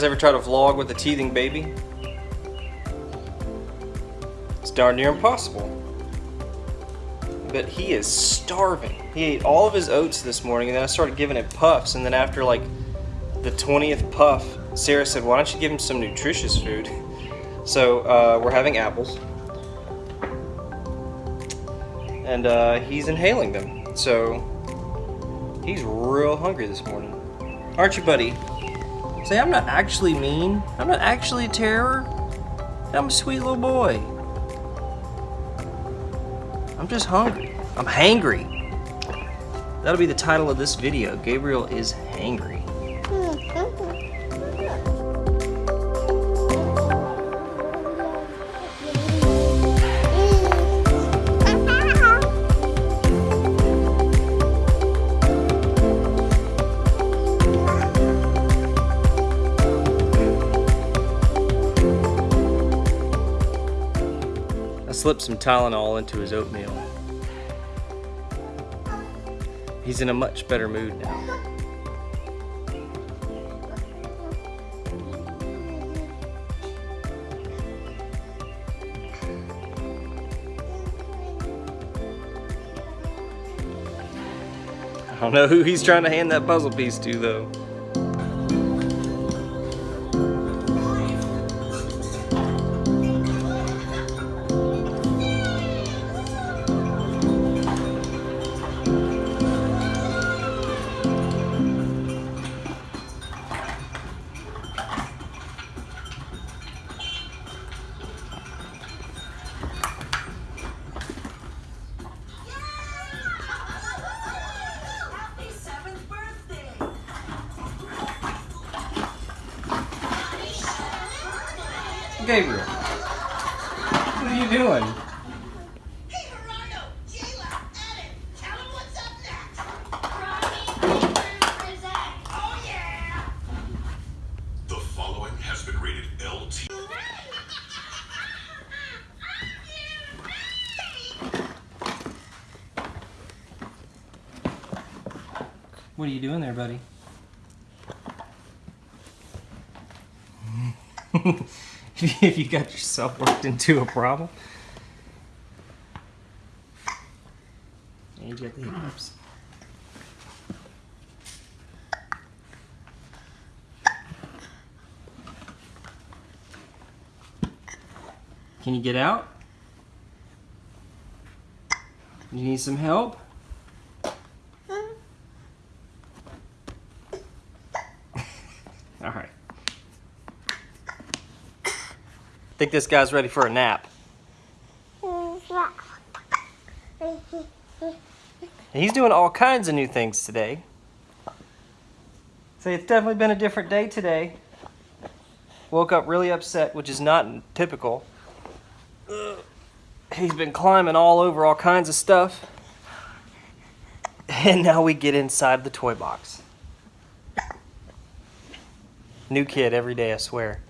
guys ever try to vlog with a teething baby? It's darn near impossible. But he is starving. He ate all of his oats this morning and then I started giving it puffs and then after like the 20th puff, Sarah said, why don't you give him some nutritious food? So uh, we're having apples. And uh, he's inhaling them. So he's real hungry this morning. Aren't you, buddy? Say, I'm not actually mean. I'm not actually a terror. I'm a sweet little boy. I'm just hungry. I'm hangry. That'll be the title of this video. Gabriel is hangry. I slipped some Tylenol into his oatmeal. He's in a much better mood now. I don't know who he's trying to hand that puzzle piece to though. Gabriel, what are you doing? Hey, Gerardo! Jayla! Adam! Tell him what's up next! Oh, yeah! The following has been rated LT. What are you doing there, buddy? if you got yourself worked into a problem. And you got the hiccups. Can you get out? You need some help? All right. Think this guy's ready for a nap. He's doing all kinds of new things today. Say it's definitely been a different day today. Woke up really upset, which is not typical. He's been climbing all over all kinds of stuff. And now we get inside the toy box. New kid every day, I swear.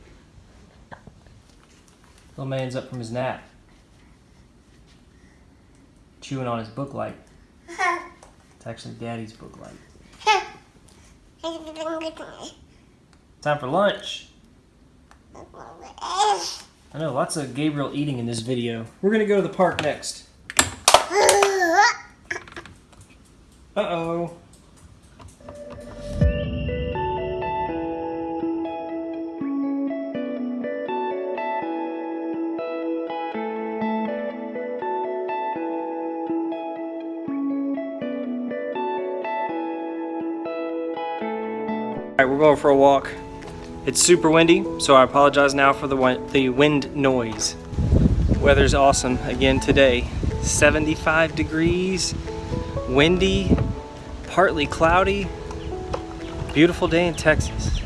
Little man's up from his nap. Chewing on his book light. It's actually daddy's book light. Time for lunch. I know, lots of Gabriel eating in this video. We're gonna go to the park next. Uh-oh. We're going for a walk. It's super windy, so I apologize now for the win the wind noise. Weather's awesome again today. 75 degrees, windy, partly cloudy. Beautiful day in Texas.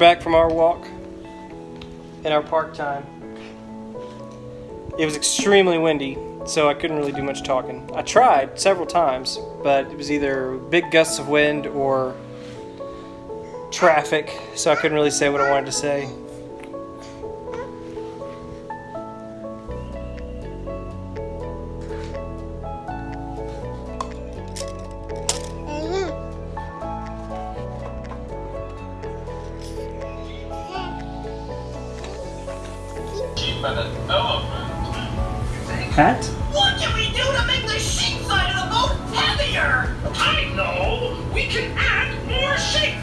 Back from our walk in our park time. It was extremely windy, so I couldn't really do much talking. I tried several times, but it was either big gusts of wind or traffic, so I couldn't really say what I wanted to say. Keep an elephant. Hat? What can we do to make the sheep side of the boat heavier? I know! We can add more sheep!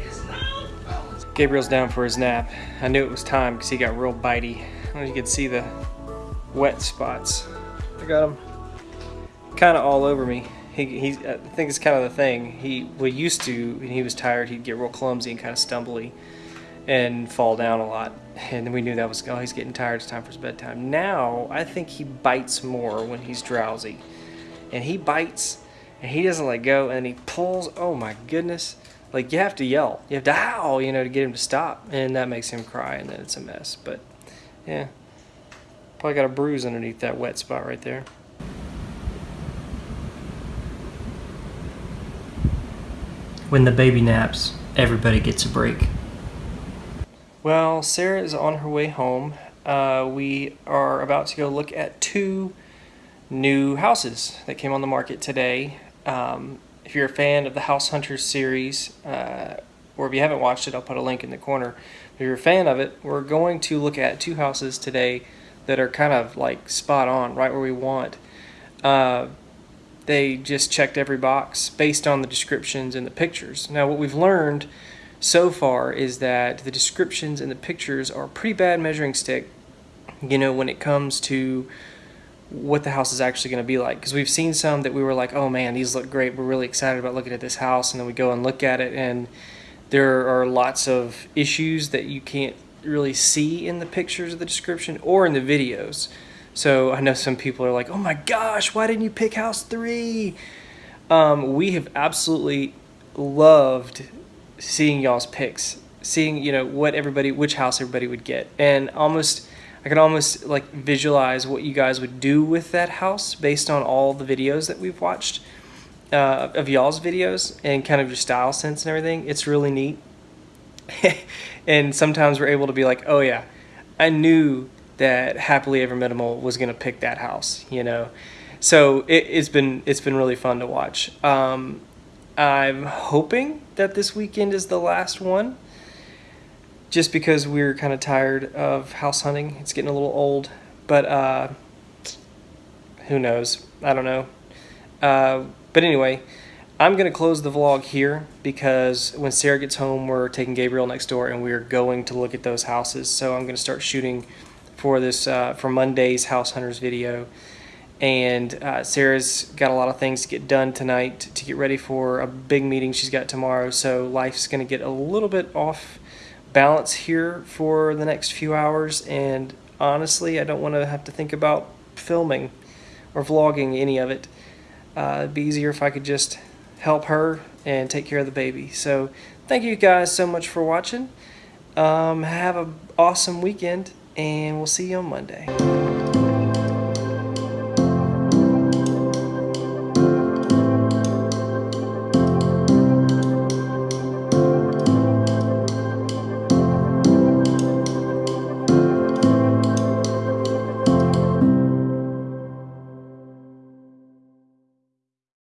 Is now Gabriel's down for his nap. I knew it was time because he got real bitey. I don't know if you could see the wet spots. I got him kind of all over me. He, he, I think it's kind of the thing. He we used to when he was tired, he'd get real clumsy and kind of stumbly, and fall down a lot. And then we knew that was oh he's getting tired. It's time for his bedtime. Now I think he bites more when he's drowsy, and he bites and he doesn't let go and he pulls. Oh my goodness! Like you have to yell, you have to howl, you know, to get him to stop, and that makes him cry, and then it's a mess. But yeah, probably got a bruise underneath that wet spot right there. When the baby naps, everybody gets a break. Well, Sarah is on her way home. Uh, we are about to go look at two new houses that came on the market today. Um, if you're a fan of the House Hunters series, uh, or if you haven't watched it, I'll put a link in the corner. If you're a fan of it, we're going to look at two houses today that are kind of like spot on, right where we want. Uh, they just checked every box based on the descriptions and the pictures. Now, what we've learned so far is that the descriptions and the pictures are pretty bad measuring stick, you know, when it comes to what the house is actually going to be like. Because we've seen some that we were like, oh man, these look great. We're really excited about looking at this house. And then we go and look at it, and there are lots of issues that you can't really see in the pictures of the description or in the videos. So I know some people are like, oh my gosh, why didn't you pick house three? Um, we have absolutely loved seeing y'all's picks, seeing, you know, what everybody, which house everybody would get. And almost, I can almost like visualize what you guys would do with that house based on all the videos that we've watched uh, of y'all's videos and kind of your style sense and everything. It's really neat. and sometimes we're able to be like, oh yeah, I knew that happily ever minimal was going to pick that house, you know. So it, has been it's been really fun to watch. Um, I'm hoping that this weekend is the last one, just because we're kind of tired of house hunting. It's getting a little old, but uh, who knows? I don't know. Uh, but anyway, I'm going to close the vlog here because when Sarah gets home, we're taking Gabriel next door and we're going to look at those houses. So I'm going to start shooting for this uh, for Monday's House Hunters video. And uh, Sarah's got a lot of things to get done tonight to get ready for a big meeting she's got tomorrow. So life's going to get a little bit off balance here for the next few hours. And honestly, I don't want to have to think about filming or vlogging any of it. Uh, it'd be easier if I could just help her and take care of the baby. So thank you guys so much for watching. Um, have an awesome weekend and we'll see you on Monday.